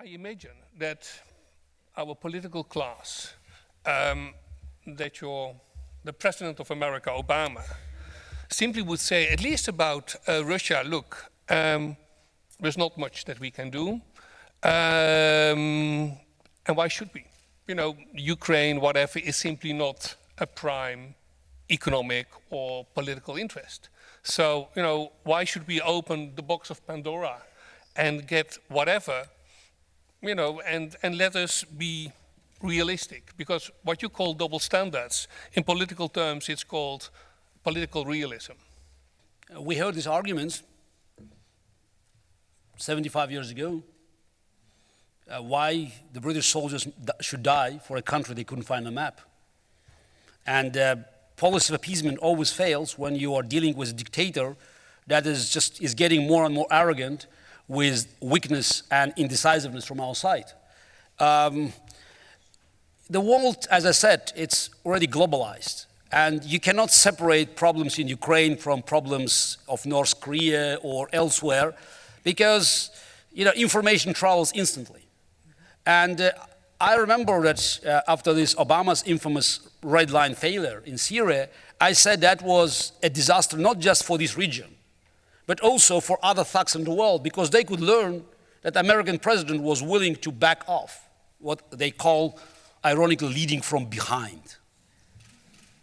I imagine that our political class, um, that your, the President of America, Obama, simply would say, at least about uh, Russia, look, um, there's not much that we can do. Um, and why should we? You know, Ukraine, whatever, is simply not a prime economic or political interest. So, you know, why should we open the box of Pandora and get whatever, you know, and, and let us be realistic? Because what you call double standards, in political terms, it's called political realism. We heard these arguments 75 years ago. Uh, why the British soldiers should die for a country they couldn't find a map. And uh, policy of appeasement always fails when you are dealing with a dictator that is just is getting more and more arrogant with weakness and indecisiveness from our side. Um, the world, as I said, it's already globalized. And you cannot separate problems in Ukraine from problems of North Korea or elsewhere because you know, information travels instantly. And uh, I remember that uh, after this Obama's infamous red line failure in Syria, I said that was a disaster not just for this region, but also for other thugs in the world because they could learn that the American president was willing to back off what they call, ironically, leading from behind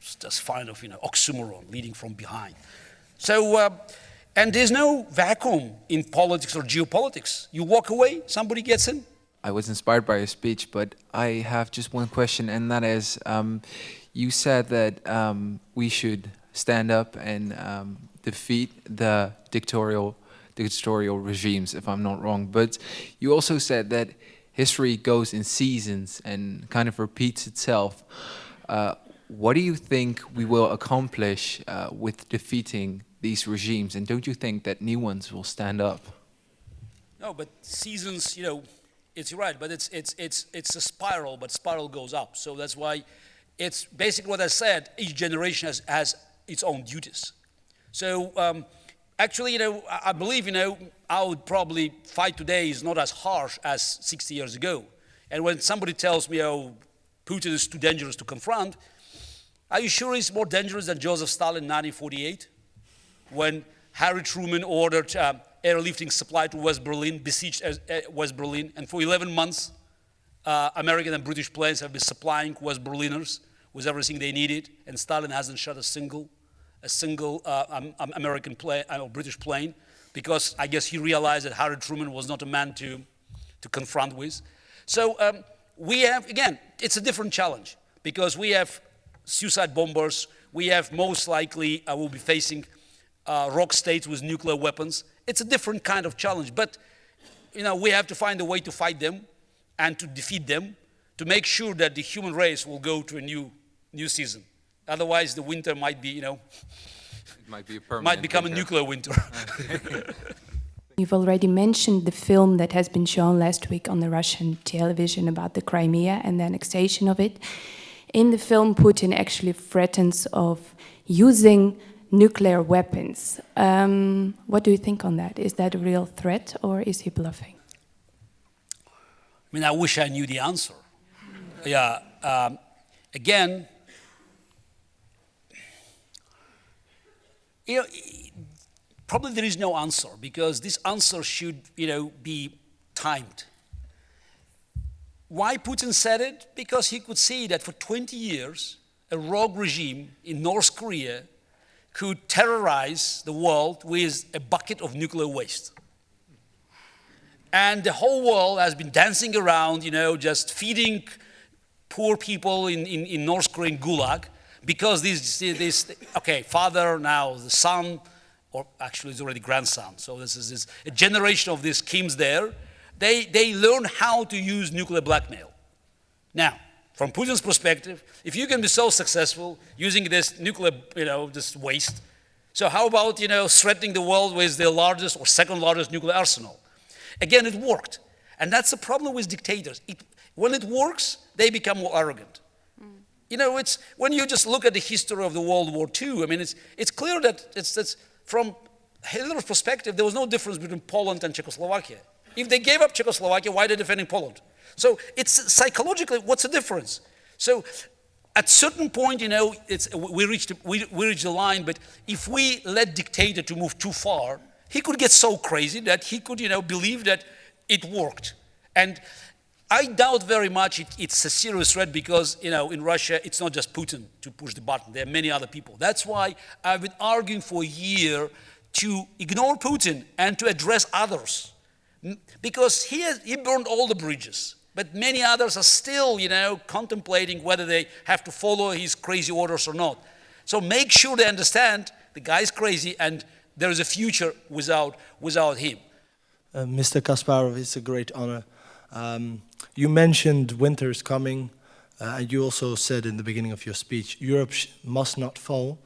It's just kind of, you know, oxymoron, leading from behind. So, uh, and there's no vacuum in politics or geopolitics. You walk away, somebody gets in. I was inspired by your speech, but I have just one question, and that is, um, you said that um, we should stand up and um, defeat the dictatorial, dictatorial regimes, if I'm not wrong. But you also said that history goes in seasons and kind of repeats itself. Uh, what do you think we will accomplish uh, with defeating these regimes? And don't you think that new ones will stand up? No, but seasons, you know, it's right, but it's, it's, it's, it's a spiral, but spiral goes up. So that's why it's basically what I said, each generation has, has its own duties. So um, actually, you know, I believe, you know, I would probably fight today is not as harsh as 60 years ago. And when somebody tells me, oh, Putin is too dangerous to confront, are you sure he's more dangerous than Joseph Stalin in 1948? When Harry Truman ordered uh, airlifting supply to West Berlin, besieged uh, uh, West Berlin, and for 11 months, uh, American and British planes have been supplying West Berliners with everything they needed, and Stalin hasn't shot a single, a single uh, um, um, American plane uh, or British plane, because I guess he realized that Harry Truman was not a man to, to confront with. So um, we have, again, it's a different challenge, because we have suicide bombers. We have most likely, uh, will be facing uh, rogue states with nuclear weapons. It's a different kind of challenge, but you know, we have to find a way to fight them and to defeat them to make sure that the human race will go to a new, new season. Otherwise, the winter might be, you know, it might, be a might become winter. a nuclear winter. You've already mentioned the film that has been shown last week on the Russian television about the Crimea and the annexation of it. In the film, Putin actually threatens of using nuclear weapons. Um, what do you think on that? Is that a real threat or is he bluffing? I mean, I wish I knew the answer. Yeah, um, again, you know, probably there is no answer because this answer should, you know, be timed. Why Putin said it? Because he could see that for 20 years, a rogue regime in North Korea could terrorize the world with a bucket of nuclear waste. And the whole world has been dancing around, you know, just feeding poor people in, in, in North Korean gulag because this, this, okay, father, now the son, or actually it's already grandson. So this is this, a generation of these Kims there they, they learn how to use nuclear blackmail. Now, from Putin's perspective, if you can be so successful using this nuclear, you know, this waste, so how about, you know, threatening the world with the largest or second largest nuclear arsenal? Again, it worked. And that's the problem with dictators. It, when it works, they become more arrogant. You know, it's, when you just look at the history of the World War II, I mean, it's, it's clear that it's, it's from Hitler's perspective, there was no difference between Poland and Czechoslovakia If they gave up Czechoslovakia, why are they defending Poland? So it's psychologically, what's the difference? So at certain point, you know, it's, we, reached, we, we reached the line, but if we let dictator to move too far, he could get so crazy that he could, you know, believe that it worked. And I doubt very much it, it's a serious threat because, you know, in Russia, it's not just Putin to push the button. There are many other people. That's why I've been arguing for a year to ignore Putin and to address others. Because he, has, he burned all the bridges. But many others are still, you know, contemplating whether they have to follow his crazy orders or not. So make sure they understand the guy's crazy and there is a future without, without him. Uh, Mr. Kasparov, it's a great honor. Um, you mentioned winter is coming, uh, and you also said in the beginning of your speech, Europe must not fall.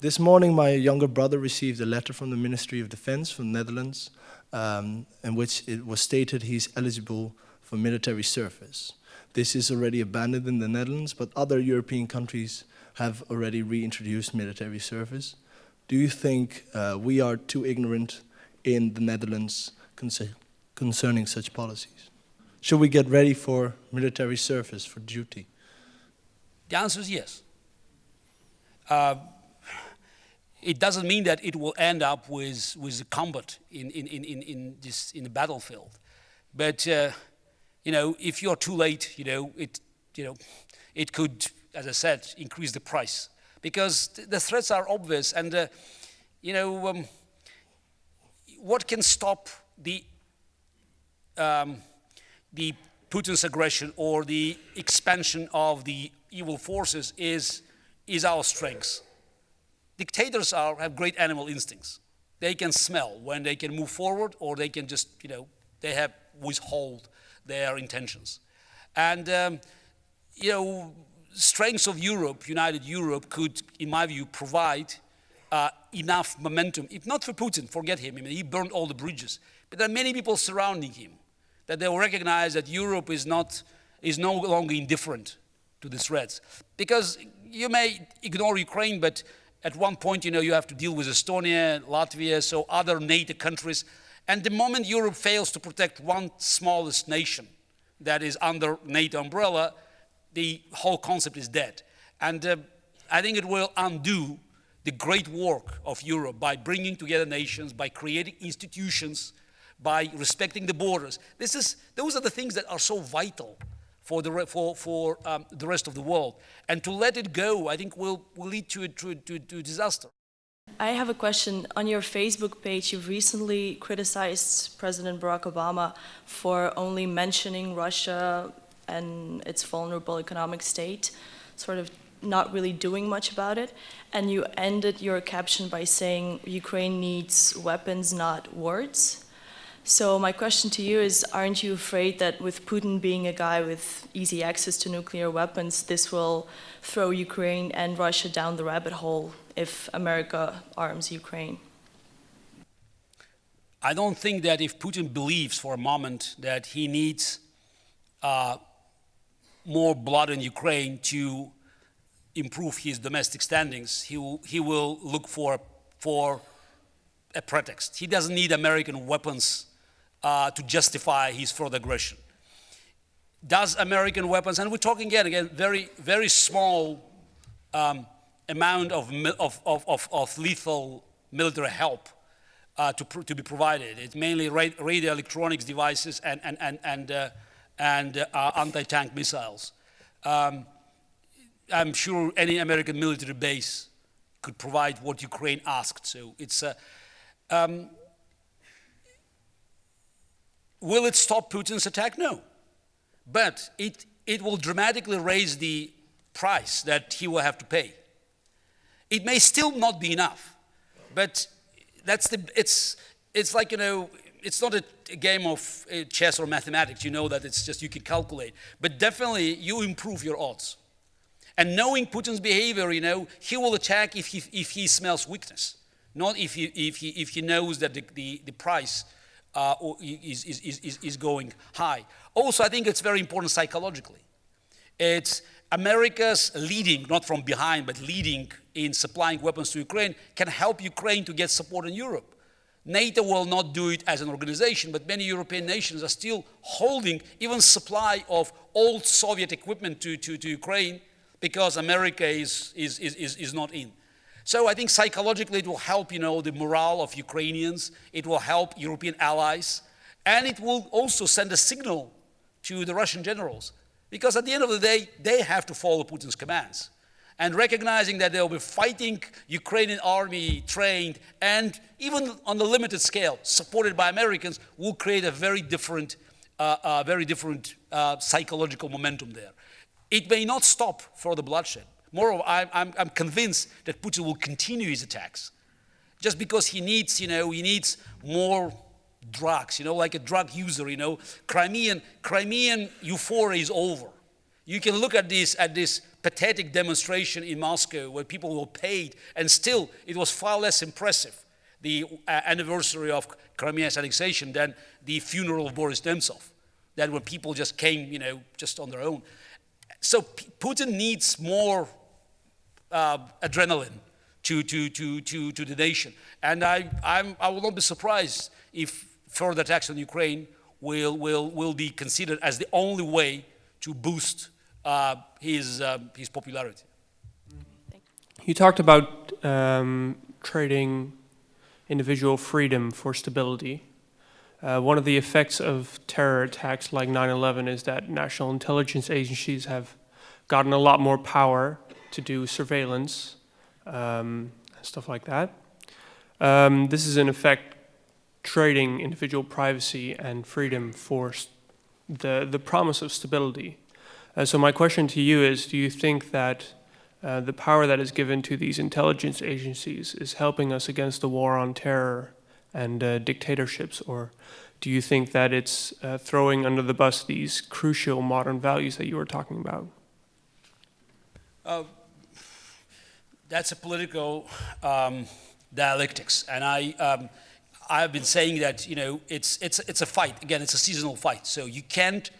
This morning, my younger brother received a letter from the Ministry of Defense from the Netherlands, um, in which it was stated he's eligible for military service. This is already abandoned in the Netherlands, but other European countries have already reintroduced military service. Do you think uh, we are too ignorant in the Netherlands concerning such policies? Should we get ready for military service, for duty? The answer is yes. Uh, it doesn't mean that it will end up with, with combat in, in, in, in, this, in the battlefield. But, uh, you know, if you're too late, you know, it, you know, it could, as I said, increase the price. Because the threats are obvious and, uh, you know, um, what can stop the, um, the Putin's aggression or the expansion of the evil forces is, is our strength. Dictators are, have great animal instincts. They can smell when they can move forward or they can just, you know, they have withhold their intentions. And, um, you know, strengths of Europe, United Europe, could, in my view, provide uh, enough momentum, if not for Putin, forget him, I mean, he burned all the bridges. But there are many people surrounding him that they will recognize that Europe is, not, is no longer indifferent to the threats. Because you may ignore Ukraine, but at one point, you know, you have to deal with Estonia, Latvia, so other NATO countries. And the moment Europe fails to protect one smallest nation that is under NATO umbrella, the whole concept is dead. And uh, I think it will undo the great work of Europe by bringing together nations, by creating institutions, by respecting the borders. This is, those are the things that are so vital for the, for, for, um, the rest of the world. And to let it go, I think, will, will lead to, to, to, to disaster. I have a question. On your Facebook page, you've recently criticized President Barack Obama for only mentioning Russia and its vulnerable economic state, sort of not really doing much about it. And you ended your caption by saying Ukraine needs weapons, not words. So my question to you is, aren't you afraid that with Putin being a guy with easy access to nuclear weapons, this will throw Ukraine and Russia down the rabbit hole if America arms Ukraine? I don't think that if Putin believes for a moment that he needs uh, more blood in Ukraine to improve his domestic standings, he he will look for, for a pretext. He doesn't need American weapons uh, to justify his further aggression. Does American weapons, and we're talking again, again, very, very small um, amount of, of, of, of, lethal military help uh, to, to be provided. It's mainly radio electronics devices and, and, and, and, uh, and uh, anti-tank missiles. Um, I'm sure any American military base could provide what Ukraine asked. So it's a, um, will it stop Putin's attack? No. But it, it will dramatically raise the price that he will have to pay. It may still not be enough, but that's the, it's, it's like, you know, it's not a, a game of uh, chess or mathematics. You know that it's just you can calculate. But definitely you improve your odds. And knowing Putin's behavior, you know, he will attack if he, if he smells weakness, not if he, if he, if he knows that the, the, the price uh, is, is, is, is going high. Also, I think it's very important psychologically. It's America's leading, not from behind, but leading in supplying weapons to Ukraine can help Ukraine to get support in Europe. NATO will not do it as an organization, but many European nations are still holding even supply of old Soviet equipment to, to, to Ukraine because America is, is, is, is not in. So I think psychologically it will help, you know, the morale of Ukrainians. It will help European allies. And it will also send a signal to the Russian generals. Because at the end of the day, they have to follow Putin's commands. And recognizing that they'll be fighting Ukrainian army trained and even on a limited scale, supported by Americans, will create a very different, uh, uh, very different uh, psychological momentum there. It may not stop for the bloodshed. Moreover, I'm, I'm, I'm convinced that Putin will continue his attacks just because he needs, you know, he needs more drugs, you know, like a drug user, you know. Crimean, Crimean euphoria is over. You can look at this, at this pathetic demonstration in Moscow where people were paid and still it was far less impressive, the uh, anniversary of Crimea's annexation than the funeral of Boris Nemtsov, that where people just came, you know, just on their own. So P Putin needs more uh, adrenaline to, to, to, to, to the nation. And I, I'm, I will not be surprised if further attacks on Ukraine will, will, will be considered as the only way to boost uh, his, uh, his popularity. You talked about um, trading individual freedom for stability. Uh, one of the effects of terror attacks like 9-11 is that national intelligence agencies have gotten a lot more power to do surveillance um, stuff like that. Um, this is in effect trading individual privacy and freedom for the, the promise of stability. Uh, so my question to you is, do you think that uh, the power that is given to these intelligence agencies is helping us against the war on terror and uh, dictatorships, or do you think that it's uh, throwing under the bus these crucial modern values that you were talking about? That's a political um, dialectics, and I, um, I've been saying that you know it's it's it's a fight. Again, it's a seasonal fight. So you can't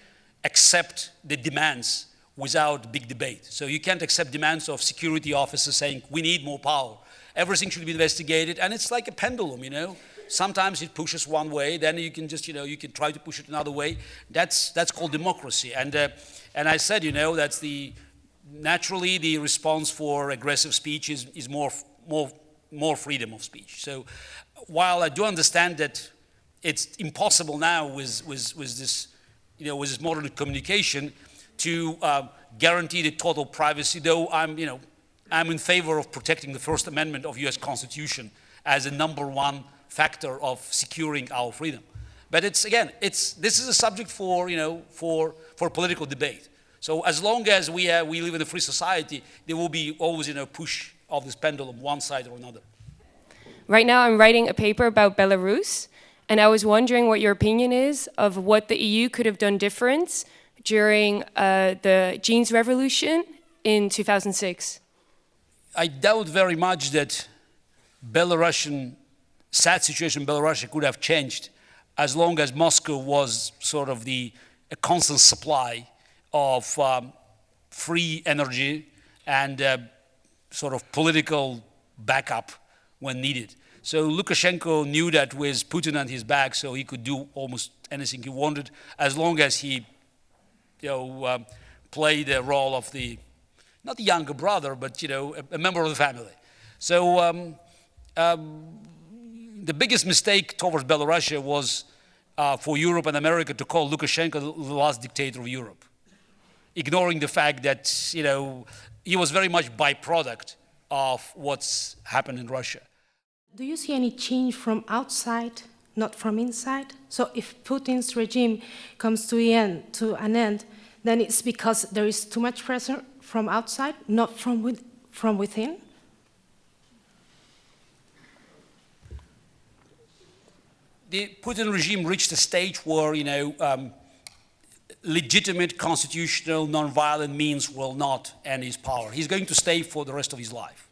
accept the demands without big debate. So you can't accept demands of security officers saying we need more power. Everything should be investigated, and it's like a pendulum, you know. Sometimes it pushes one way, then you can just, you know, you can try to push it another way. That's that's called democracy. And uh, and I said, you know, that's the naturally the response for aggressive speech is, is more, more, more freedom of speech. So while I do understand that it's impossible now with, with, with, this, you know, with this modern communication to uh, guarantee the total privacy, though I'm, you know, I'm in favor of protecting the First Amendment of US Constitution as a number one factor of securing our freedom. But it's, again, it's, this is a subject for, you know, for, for political debate. So as long as we, uh, we live in a free society, there will be always you know, push of this pendulum, one side or another. Right now I'm writing a paper about Belarus, and I was wondering what your opinion is of what the EU could have done different during uh, the jeans revolution in 2006. I doubt very much that Belarusian, sad situation in Belarus could have changed as long as Moscow was sort of the a constant supply of um, free energy and uh, sort of political backup when needed. So Lukashenko knew that with Putin on his back, so he could do almost anything he wanted, as long as he, you know, um, played the role of the, not the younger brother, but you know, a, a member of the family. So um, um, the biggest mistake towards Belarus was uh, for Europe and America to call Lukashenko the last dictator of Europe ignoring the fact that, you know, he was very much byproduct of what's happened in Russia. Do you see any change from outside, not from inside? So if Putin's regime comes to, end, to an end, then it's because there is too much pressure from outside, not from, with, from within? The Putin regime reached a stage where, you know, um, legitimate constitutional nonviolent means will not end his power. He's going to stay for the rest of his life.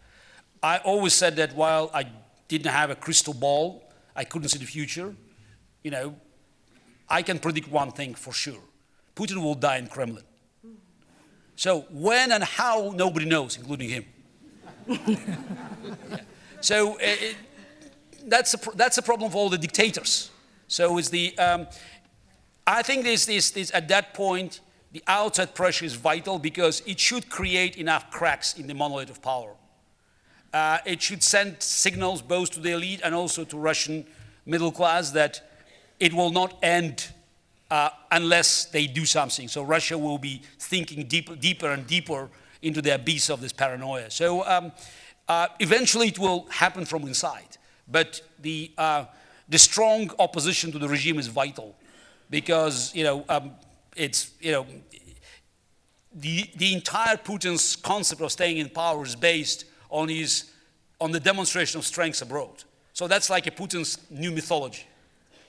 I always said that while I didn't have a crystal ball, I couldn't see the future, you know, I can predict one thing for sure. Putin will die in Kremlin. So when and how, nobody knows, including him. yeah. So it, that's a, that's a problem for all the dictators. So it's the, um, I think this, this, this, at that point, the outside pressure is vital because it should create enough cracks in the monolith of power. Uh, it should send signals both to the elite and also to Russian middle class that it will not end uh, unless they do something. So Russia will be thinking deeper, deeper and deeper into the abyss of this paranoia. So um, uh, eventually it will happen from inside. But the, uh, the strong opposition to the regime is vital because, you know, um, it's, you know, the, the entire Putin's concept of staying in power is based on his, on the demonstration of strength abroad. So that's like a Putin's new mythology.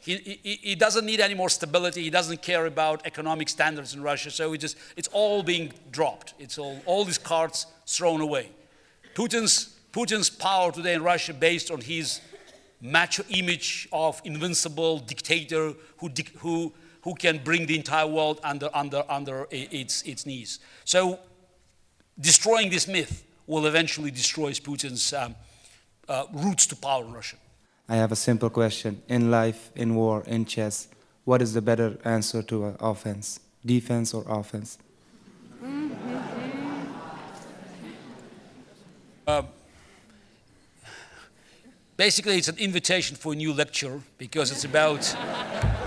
He, he, he, doesn't need any more stability. He doesn't care about economic standards in Russia. So it just, it's all being dropped. It's all, all these cards thrown away. Putin's, Putin's power today in Russia based on his macho image of invincible dictator who, who, who can bring the entire world under, under, under its, its knees. So destroying this myth will eventually destroy Putin's um, uh, roots to power in Russia. I have a simple question. In life, in war, in chess, what is the better answer to an offense? Defense or offense? Uh, basically, it's an invitation for a new lecture because it's about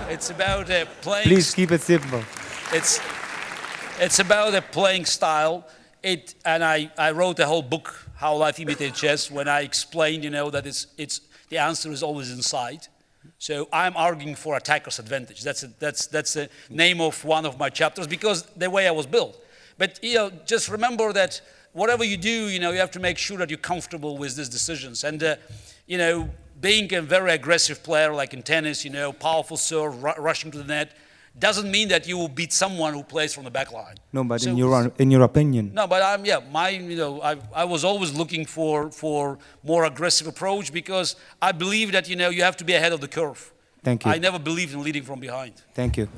it's about uh, playing. Please keep it simple. It's it's about a playing style. It and I, I wrote a whole book, How Life Imitated Chess, when I explained, you know, that it's it's the answer is always inside. So I'm arguing for attacker's advantage. That's, a, that's, that's the name of one of my chapters because the way I was built. But you know, just remember that whatever you do, you know, you have to make sure that you're comfortable with these decisions. And uh, you know, being a very aggressive player like in tennis, you know, powerful serve, rushing to the net, doesn't mean that you will beat someone who plays from the back line. No, but so, in your in your opinion. No, but I'm yeah, my you know I I was always looking for for more aggressive approach because I believe that you know you have to be ahead of the curve. Thank you. I never believed in leading from behind. Thank you.